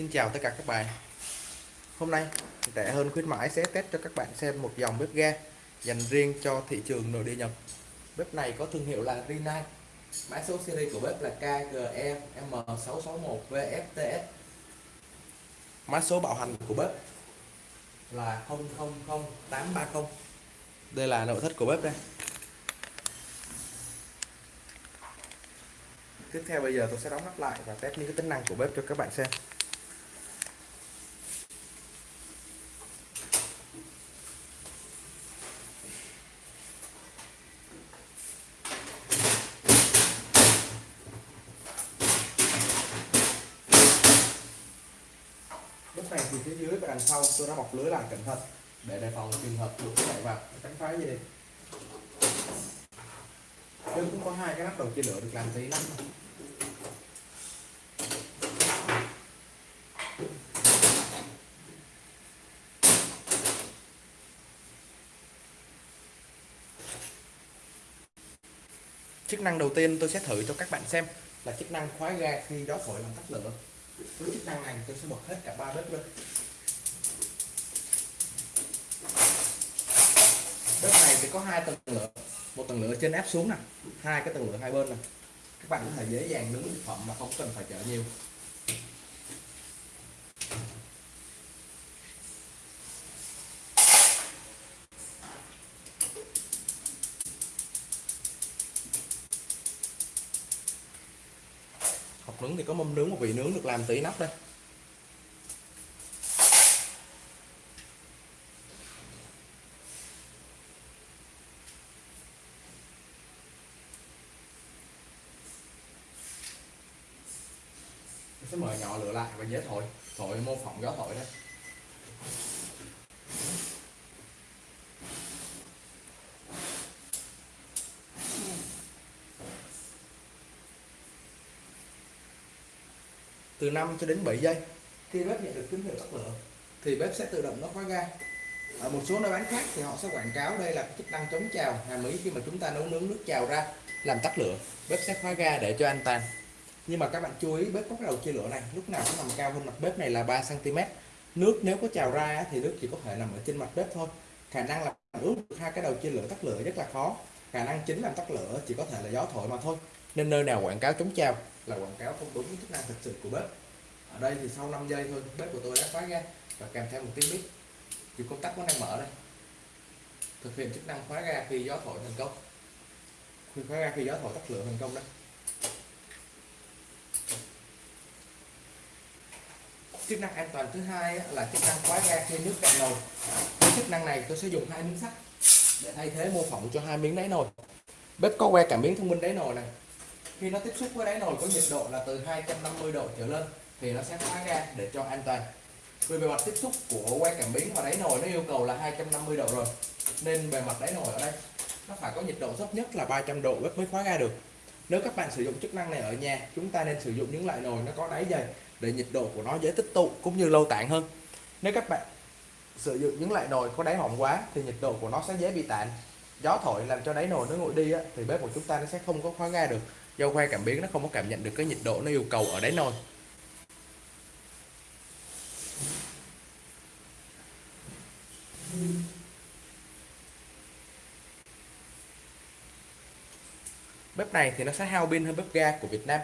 Xin chào tất cả các bạn. Hôm nay rẻ hơn khuyến mãi sẽ test cho các bạn xem một dòng bếp ga dành riêng cho thị trường nội địa Nhật. Bếp này có thương hiệu là Rinnai Mã số series của bếp là KGE M661VFTS Mã số bảo hành của bếp là 000830 Đây là nội thất của bếp đây. Tiếp theo bây giờ tôi sẽ đóng nắp lại và test những cái tính năng của bếp cho các bạn xem Bếp này thì phía dưới và đằng sau tôi đã bọc lưới lại cẩn thận để đề phòng trường hợp đụng chạy vào. Tránh phá gì? Đi nhưng cũng có hai cái nắp đầu chia lửa được làm giấy lắm. Chức năng đầu tiên tôi sẽ thử cho các bạn xem là chức năng khóa ga khi gió thổi làm tắt lửa. Với chức năng này tôi sẽ bật hết cả ba bếp luôn thì có hai tầng lửa. Một tầng lửa trên áp xuống nè, hai cái tầng lửa hai bên nè. Các bạn có thể dễ dàng nướng thực phẩm mà không cần phải chở nhiều. Học nướng thì có mâm nướng, một vị nướng được làm tỷ nắp đây. Sẽ mở nhỏ lửa lại và dễ thổi. Thổi mô phỏng gió thổi đấy từ 5 cho đến 7 giây. Khi bếp nhận được tín hiệu tắt lửa thì bếp sẽ tự động nó khóa ga. Ở một số nơi bán khác thì họ sẽ quảng cáo đây là chức năng chống trào hàm ý khi mà chúng ta nấu nướng nước trào ra làm tắt lửa. Bếp sẽ khóa ga để cho an toàn nhưng mà các bạn chú ý, bếp có cái đầu chia lửa này, lúc nào cũng nằm cao hơn mặt bếp này là 3 cm nước nếu có trào ra thì nước chỉ có thể nằm ở trên mặt bếp thôi. Khả năng là ướt được hai cái đầu chia lửa tắt lửa rất là khó. Khả năng chính làm tắt lửa chỉ có thể là gió thổi mà thôi. Nên nơi nào quảng cáo chống trào là quảng cáo không đúng chức năng thực sự của bếp. Ở đây thì sau 5 giây thôi, bếp của tôi đã khóa ga và kèm theo một tiếng bếp thì công tắc vẫn đang mở đây. Thực hiện chức năng khóa ga khi gió thổi thành công. Khi khóa ga khi gió thổi tắt lửa thành công đấy chức năng an toàn thứ hai là chức năng khóa ga khi nước cạn nồi. Với chức năng này tôi sẽ dùng hai miếng sắt để thay thế mô phỏng cho hai miếng đáy nồi. Bếp có que cảm biến thông minh đáy nồi này. Khi nó tiếp xúc với đáy nồi có nhiệt độ là từ 250 độ trở lên thì nó sẽ khóa ga để cho an toàn. Vì bề mặt tiếp xúc của que cảm biến và đáy nồi nó yêu cầu là 250 độ rồi, nên bề mặt đáy nồi ở đây nó phải có nhiệt độ thấp nhất là 300 độ bếp mới khóa ga được. Nếu các bạn sử dụng chức năng này ở nhà, chúng ta nên sử dụng những loại nồi nó có đáy dày để nhiệt độ của nó dễ tích tụ cũng như lâu tản hơn. Nếu các bạn sử dụng những loại nồi có đáy mỏng quá thì nhiệt độ của nó sẽ dễ bị tản. Gió thổi làm cho đáy nồi nó nguội đi á, thì bếp của chúng ta nó sẽ không có khóa ga được. Do que cảm biến nó không có cảm nhận được cái nhiệt độ nó yêu cầu ở đáy nồi. Bếp này thì nó sẽ hao pin hơn bếp ga của Việt Nam.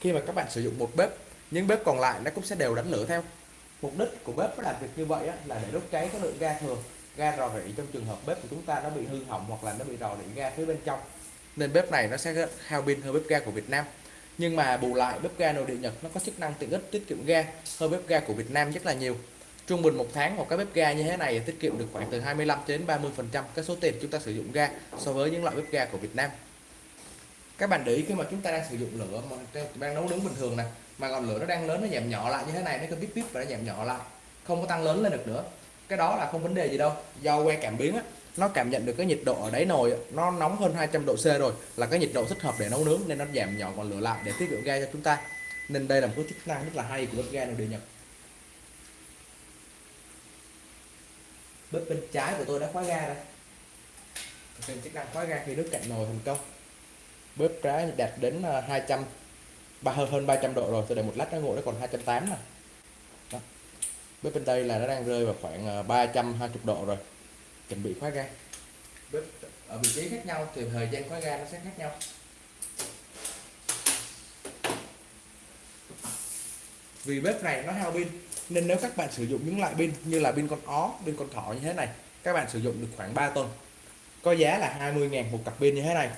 Khi mà các bạn sử dụng một bếp những bếp còn lại nó cũng sẽ đều đánh lửa theo. Mục đích của bếp làm việc như vậy là để đốt cháy cái lượng ga thừa, ga rò rỉ trong trường hợp bếp của chúng ta nó bị hư hỏng hoặc là nó bị rò rỉ ga phía bên trong. Nên bếp này nó sẽ hao pin hơn bếp ga của Việt Nam. Nhưng mà bù lại, bếp ga nội địa Nhật nó có chức năng tiện ích tiết kiệm ga hơn bếp ga của Việt Nam rất là nhiều. Trung bình một tháng một cái bếp ga như thế này tiết kiệm được khoảng từ 25 đến 30 phần trăm cái số tiền chúng ta sử dụng ga so với những loại bếp ga của Việt Nam. Các bạn để ý khi mà chúng ta đang sử dụng lửa, mà đang nấu nướng bình thường này mà ngọn lửa nó đang lớn nó giảm nhỏ lại như thế này nó cứ bíp bíp và nó giảm nhỏ lại. Không có tăng lớn lên được nữa. Cái đó là không vấn đề gì đâu. Do que cảm biến á, nó cảm nhận được cái nhiệt độ ở đáy nồi nó nóng hơn 200 độ C rồi là cái nhiệt độ thích hợp để nấu nướng nên nó giảm nhỏ ngọn lửa lại để tiết kiệm ga cho chúng ta. Nên đây là một cái chức năng rất là hay của bếp ga này được nhập bếp bên trái của tôi đã khóa ga đây thực hiện chức năng khóa ga khi nước cạn nồi thành công. Bếp trái đạt đến ờ, 200 ba hơn 300 độ rồi, tôi để một lát nó nguội, nó còn 280 này bếp bên đây là nó đang rơi vào khoảng ờ, 320 độ rồi. Chuẩn bị khóa ga. Bếp ở vị trí khác nhau thì thời gian khóa ga nó sẽ khác nhau. Vì bếp này nó hao pin, nên nếu các bạn sử dụng những loại pin như là pin con ó, pin con thỏ như thế này, các bạn sử dụng được khoảng 3 tuần. Có giá là 20.000 một cặp pin như thế này.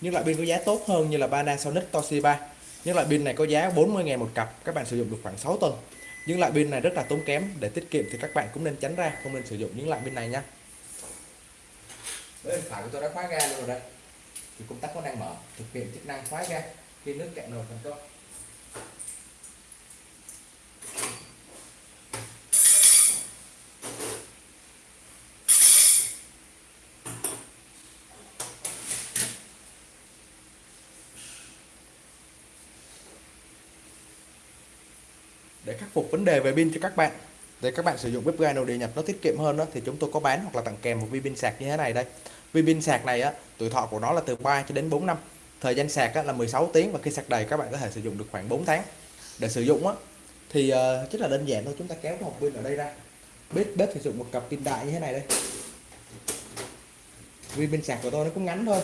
Nhưng loại pin có giá tốt hơn như là Panasonic Toshiba những loại pin này có giá 40.000 một cặp, các bạn sử dụng được khoảng 6 tuần. Những loại pin này rất là tốn kém, để tiết kiệm thì các bạn cũng nên tránh ra, không nên sử dụng những loại pin này nha. Bên phải của tôi đã khóa ga luôn rồi đây. Thì công tắc có đang mở, thực hiện chức năng khóa ga khi nước cạn nồi thành công. Để khắc phục vấn đề về pin cho các bạn. Để các bạn sử dụng bếp ga nội địa nhập nó tiết kiệm hơn đó, thì chúng tôi có bán hoặc là tặng kèm một vi pin sạc như thế này đây. Vi pin sạc này á tuổi thọ của nó là từ 3 cho đến 4 năm. Thời gian sạc á, là 16 tiếng và khi sạc đầy các bạn có thể sử dụng được khoảng 4 tháng. Để sử dụng á thì uh, rất là đơn giản thôi chúng ta kéo cái hộp pin ở đây ra. Bếp bếp sử dụng một cặp pin đại như thế này đây. Vi pin sạc của tôi nó cũng ngắn thôi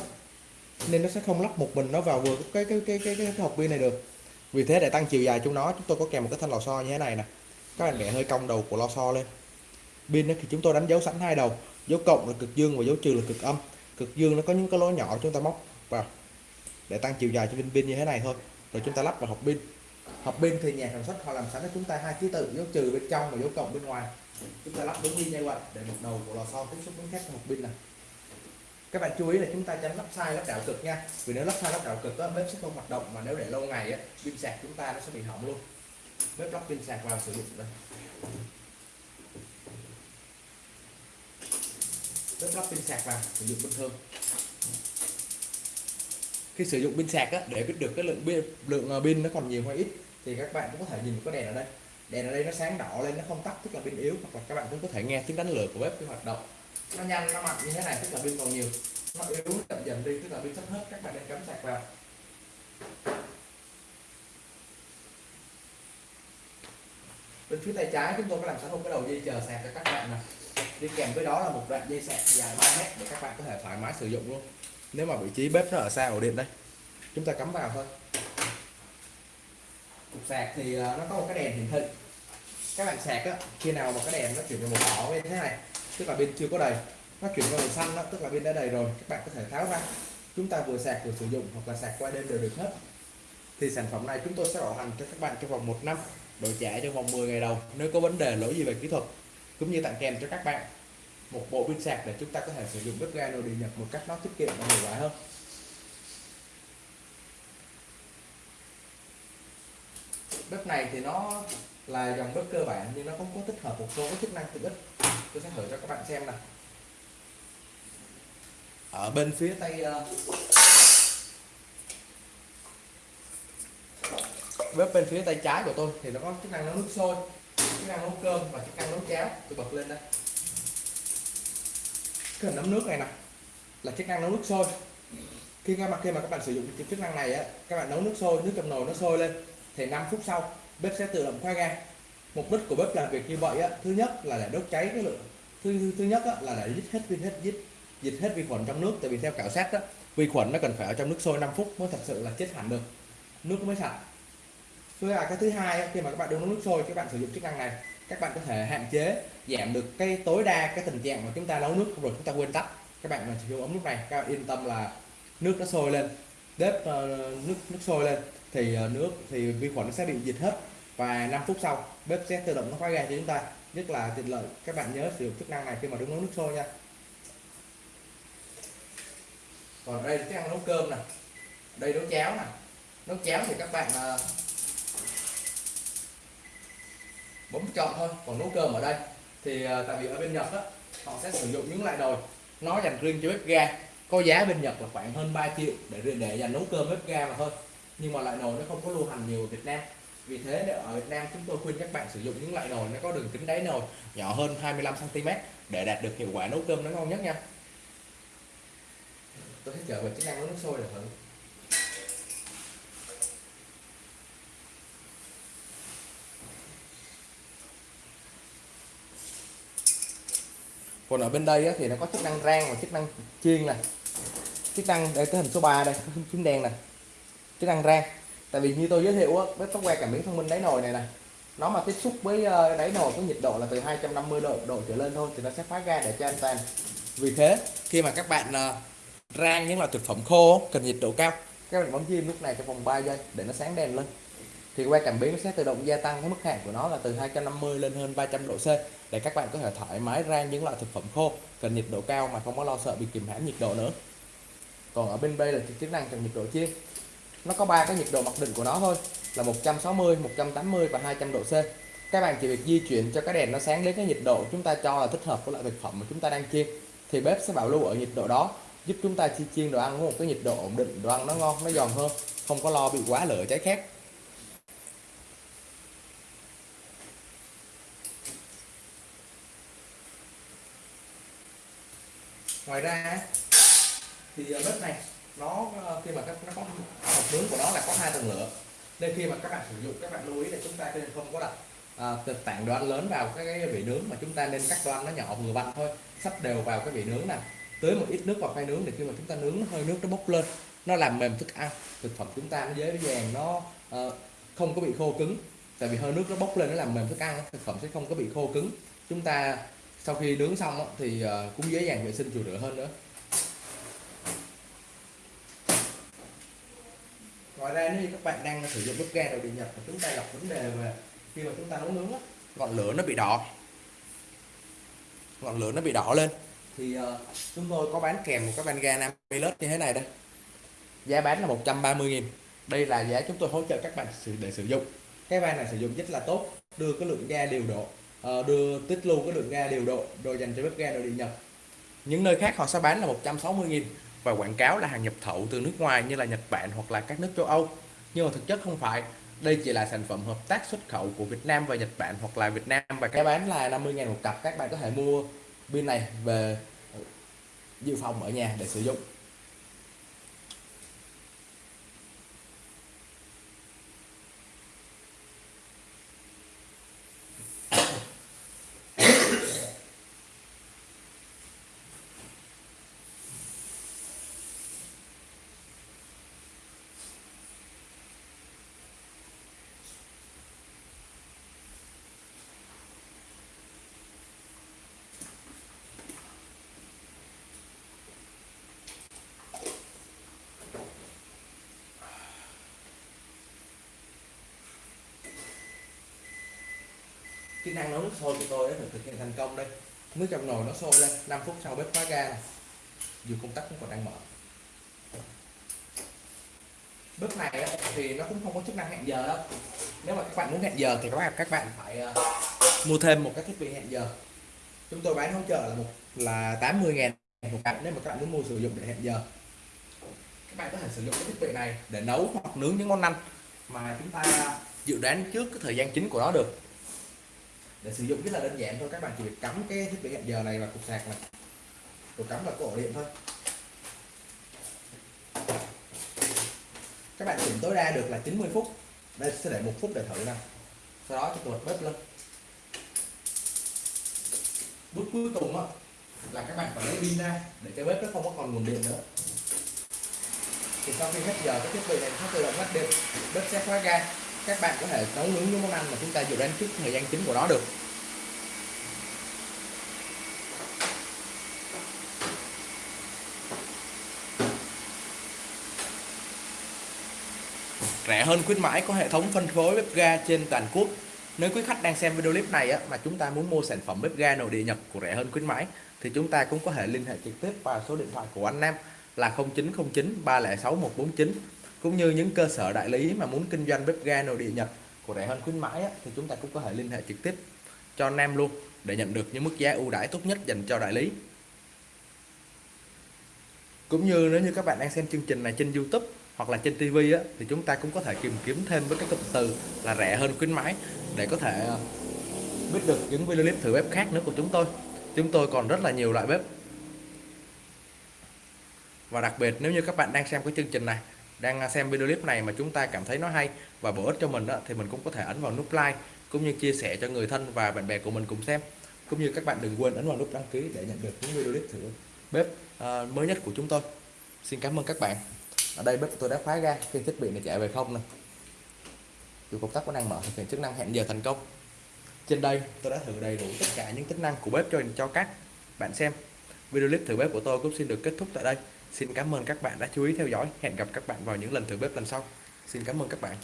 nên nó sẽ không lắp một mình nó vào vừa cái cái cái cái, cái, cái hộp pin này được vì thế để tăng chiều dài chúng nó, chúng tôi có kèm một cái thanh lò xo như thế này nè. Các bạn bẻ hơi cong đầu của lò xo lên. Pin thì chúng tôi đánh dấu sẵn hai đầu. Dấu cộng là cực dương và dấu trừ là cực âm. Cực dương nó có những cái lỗ nhỏ chúng ta móc vào để tăng chiều dài cho pin pin như thế này thôi. Rồi chúng ta lắp vào hộp pin. Hộp pin thì nhà sản xuất họ làm sẵn cho chúng ta hai ký tự, dấu trừ bên trong và dấu cộng bên ngoài. Chúng ta lắp đúng như vậy để một đầu của lò xo tiếp xúc với khác hộp pin này các bạn chú ý là chúng ta tránh lắp sai lắp đảo cực nha. Vì nếu lắp sai lắp đảo cực đó, bếp sẽ không hoạt động mà nếu để lâu ngày á pin sạc chúng ta nó sẽ bị hỏng luôn. Bếp lắp pin sạc vào sử dụng đây. Bếp lắp pin sạc vào sử dụng bình thường. Khi sử dụng pin sạc á, để biết được cái lượng pin lượng ờ, pin nó còn nhiều hay ít thì các bạn cũng có thể nhìn cái đèn ở đây. Đèn ở đây nó sáng đỏ lên nó không tắt tức là pin yếu hoặc là các bạn cũng có thể nghe tiếng đánh lửa của bếp khi hoạt động nó nhanh, nó mạnh như thế này, tức là pin còn nhiều. Nó yếu chậm dần đi, tức là pin sắp hết, các bạn nên cắm sạc vào. Bên phía tay trái chúng tôi có làm sẵn một cái đầu dây chờ sạc cho các bạn này đi kèm với đó là một đoạn dây sạc dài 3 mét để các bạn có thể thoải mái sử dụng luôn. Nếu mà vị trí bếp nó ở xa ổ điện đây, chúng ta cắm vào thôi. Cục sạc thì ờ, nó có một cái đèn hiển thị. Các bạn sạc á, khi nào mà cái đèn nó chuyển từ màu đỏ lên thế này tức là bên chưa có đầy. Nó chuyển qua màu xanh đó, tức là bên đã đầy rồi. Các bạn có thể tháo ra. Chúng ta vừa sạc vừa sử dụng hoặc là sạc qua đêm đều được hết. Thì sản phẩm này chúng tôi sẽ bảo hành cho các bạn trong vòng một năm, đổi trả trong vòng 10 ngày đầu, nếu có vấn đề lỗi gì về kỹ thuật, cũng như tặng kèm cho các bạn một bộ pin sạc để chúng ta có thể sử dụng bếp ga nội địa nhập một cách nó tiết kiệm và hiệu quả hơn. Bếp này thì nó là dòng bếp cơ bản, nhưng nó cũng có tích hợp một số chức năng tiện ích. Tôi sẽ thử cho các bạn xem này ở bên phía tay ờ, bếp bên phía tay trái của tôi thì nó có chức năng nấu nước sôi, chức năng nấu cơm và chức năng nấu cháo. Tôi bật lên đây. Cái hình nấm nước này nè, là chức năng nấu nước sôi. Khi các bạn, khi mà các bạn sử dụng chức năng này á, các bạn nấu nước sôi, nước trong nồi nó sôi lên. Thì 5 phút sau bếp sẽ tự động khóa ga. Mục đích của bếp làm việc như vậy á thứ nhất là để đốt cháy cái lượng thứ thứ nhất á, là để giết hết vi hết giết diệt hết vi khuẩn trong nước. Tại vì theo khảo sát á vi khuẩn nó cần phải ở trong nước sôi 5 phút mới thật sự là chết hẳn được. Nước mới sạch. Thứ là cái thứ hai khi mà các bạn đun nước sôi các bạn sử dụng chức năng này các bạn có thể hạn chế giảm được cái tối đa cái tình trạng mà chúng ta nấu nước rồi chúng ta quên tắt. Các bạn mà sử dụng ống nước này các bạn yên tâm là nước nó sôi lên. Bếp uh, nước nước sôi lên thì uh, nước thì vi khuẩn nó sẽ bị diệt hết và 5 phút sau bếp sẽ tự động nó khóa ga cho chúng ta. Rất là tiện lợi các bạn nhớ sử dụng chức năng này khi mà đứng nấu nước sôi nha. Còn đây chức năng nấu cơm này đây nấu cháo này nấu cháo thì các bạn uh, bấm chọn thôi còn nấu cơm ở đây. Thì uh, tại vì ở bên Nhật á họ sẽ sử dụng những loại nồi nó dành riêng cho bếp ga. Có giá bên Nhật là khoảng hơn 3 triệu để để dành nấu cơm bếp ga mà thôi. Nhưng mà loại nồi nó không có lưu hành nhiều ở Việt Nam vì thế ở Việt Nam chúng tôi khuyên các bạn sử dụng những loại nồi nó có đường kính đáy nồi nhỏ hơn 25 cm để đạt được hiệu quả nấu cơm nó ngon nhất nha. Tôi sẽ trở về chức năng nấu nước sôi được thử. Còn ở bên đây thì nó có chức năng rang và chức năng chiên này chức năng đây cái hình số 3 đây cái phím đen này chức năng rang tại vì như tôi giới thiệu á bếp tóc que cảm biến thông minh đáy nồi này này, nó mà tiếp xúc với ờ, đáy nồi có nhiệt độ là từ 250 độ độ trở lên thôi thì nó sẽ phá ra để cho an toàn vì thế, khi mà các bạn ờ, rang những loại thực phẩm khô cần nhiệt độ cao, các bạn bấm diêm lúc này trong vòng 3 giây để nó sáng đèn lên. Thì que cảm biến nó sẽ tự động gia tăng cái mức hạn của nó là từ 250 lên hơn 300 độ C để các bạn có thể thoải mái rang những loại thực phẩm khô, cần nhiệt độ cao mà không có lo sợ bị kìm hãm nhiệt độ nữa. Còn ở bên đây là chức năng cần nhiệt độ chiên nó có ba cái nhiệt độ mặc định của nó thôi, là 160 180 và 200 độ C. Các bạn chỉ việc di chuyển cho cái đèn nó sáng đến cái nhiệt độ chúng ta cho là thích hợp với loại thực phẩm mà chúng ta đang chiên. Thì bếp sẽ bảo lưu ở nhiệt độ đó, giúp chúng ta chi chiên đồ ăn với một cái nhiệt độ ổn định, đồ ăn nó ngon, nó giòn hơn, không có lo bị quá lửa, cháy khét. Ngoài ra thì bếp này, nó ờ, khi mà các nó có nướng của nó là có hai tầng lửa. Nên khi mà các bạn sử dụng các bạn lưu ý là chúng ta nên không có đặt à, tảng đoạn lớn vào cái, cái vị nướng mà chúng ta nên cắt đoan nó nhỏ vừa vặn thôi sắp đều vào cái vị nướng này tưới một ít nước vào khoai nướng để khi mà chúng ta nướng nó hơi nước nó bốc lên nó làm mềm thức ăn thực phẩm chúng ta nó dễ dàng nó uh, không có bị khô cứng. Tại vì hơi nước nó bốc lên nó làm mềm thức ăn thực phẩm sẽ không có bị khô cứng. Chúng ta sau khi nướng xong thì ờ, cũng dễ dàng vệ sinh chùi rửa hơn nữa. Ngoài ra nếu như các bạn đang sử dụng bếp ga đầu điện nhật thì chúng ta gặp vấn đề về khi mà chúng ta nấu nướng ngọn lửa nó bị đỏ. Ngọn lửa nó bị đỏ lên. Thì uh, chúng tôi có bán kèm một cái van ga 50 lít như thế này đây. Giá bán là 130.000 đây là giá chúng tôi hỗ trợ các bạn để sử dụng. Cái van này sử dụng rất là tốt đưa cái lượng ga điều độ uh, đưa tích lưu cái lượng ga điều độ đồ dành cho bếp ga đầu điện nhật. Những nơi khác họ sẽ bán là 160.000 và quảng cáo là hàng nhập khẩu từ nước ngoài như là Nhật Bản hoặc là các nước châu Âu. Nhưng mà thực chất không phải. Đây chỉ là sản phẩm hợp tác xuất khẩu của Việt Nam và Nhật Bản hoặc là Việt Nam và cái bán là 50.000 một cặp. Các bạn có thể mua pin này về dự phòng ở nhà để sử dụng. Kỹ năng nấu nước sôi của tôi đã được thực hiện thành công đây. Nước trong nồi nó sôi lên 5 phút sau bếp khóa ga này dù công tắc cũng còn đang mở. Bếp này thì nó cũng không có chức năng hẹn giờ đâu. Nếu mà các bạn muốn hẹn giờ thì các bạn các bạn phải ờ, mua thêm một cái thiết bị hẹn giờ. Chúng tôi bán hỗ trợ là một, là 80 ngàn một cặp nếu mà các bạn muốn mua sử dụng để hẹn giờ. Các bạn có thể sử dụng cái thiết bị này để nấu hoặc nướng những món ăn mà chúng ta dự đoán trước cái thời gian chính của nó được để sử dụng rất là đơn giản thôi. Các bạn chỉ việc cắm cái thiết bị hẹn giờ này vào cục sạc này. Rồi cắm vào cổ điện thôi. Các bạn chỉnh tối đa được là 90 phút. Đây sẽ để một phút để thử nào. Sau đó cho bật bếp lên. Bước cuối cùng đó, là các bạn phải lấy pin ra để cho bếp nó không có còn nguồn điện nữa. Thì sau khi hết giờ cái thiết bị này nó tự động ngắt điện. Bếp sẽ khóa ga các bạn có thể nấu nướng những món ăn mà chúng ta dự đoán trước thời gian chính của nó được. Rẻ hơn khuyến mãi có hệ thống phân phối bếp ga trên toàn quốc. Nếu quý khách đang xem video clip này á, mà chúng ta muốn mua sản phẩm bếp ga nội địa Nhật của rẻ hơn khuyến mãi thì chúng ta cũng có thể liên hệ trực tiếp vào số điện thoại của anh Nam là 0909 306 149 cũng như những cơ sở đại lý mà muốn kinh doanh bếp ga nội địa Nhật của rẻ hơn khuyến mãi á, thì chúng ta cũng có thể liên hệ trực tiếp cho Nam luôn để nhận được những mức giá ưu đãi tốt nhất dành cho đại lý. Cũng như nếu như các bạn đang xem chương trình này trên YouTube hoặc là trên TV á, thì chúng ta cũng có thể tìm kiếm thêm với các cụm từ là rẻ hơn khuyến mãi để có thể ờ, biết được những video clip thử bếp khác nữa của chúng tôi. Chúng tôi còn rất là nhiều loại bếp và đặc biệt nếu như các bạn đang xem cái chương trình này đang xem video clip này mà chúng ta cảm thấy nó hay và bổ ích cho mình đó, thì mình cũng có thể ấn vào nút like cũng như chia sẻ cho người thân và bạn bè của mình cùng xem. Cũng như các bạn đừng quên ấn vào nút đăng ký để nhận được những video clip thử. Bếp à, mới nhất của chúng tôi. Xin cảm ơn các bạn. Ở đây bếp của tôi đã khóa ra khi thiết bị này chạy về không nè. Dù công tắc vẫn đang mở thực hiện chức năng hẹn giờ thành công. Trên đây tôi đã thử đầy đủ tất cả những tính năng của bếp cho cho các bạn xem video clip thử bếp của tôi cũng xin được kết thúc tại đây xin cảm ơn các bạn đã chú ý theo dõi. Hẹn gặp các bạn vào những lần thử bếp lần sau. Xin cảm ơn các bạn.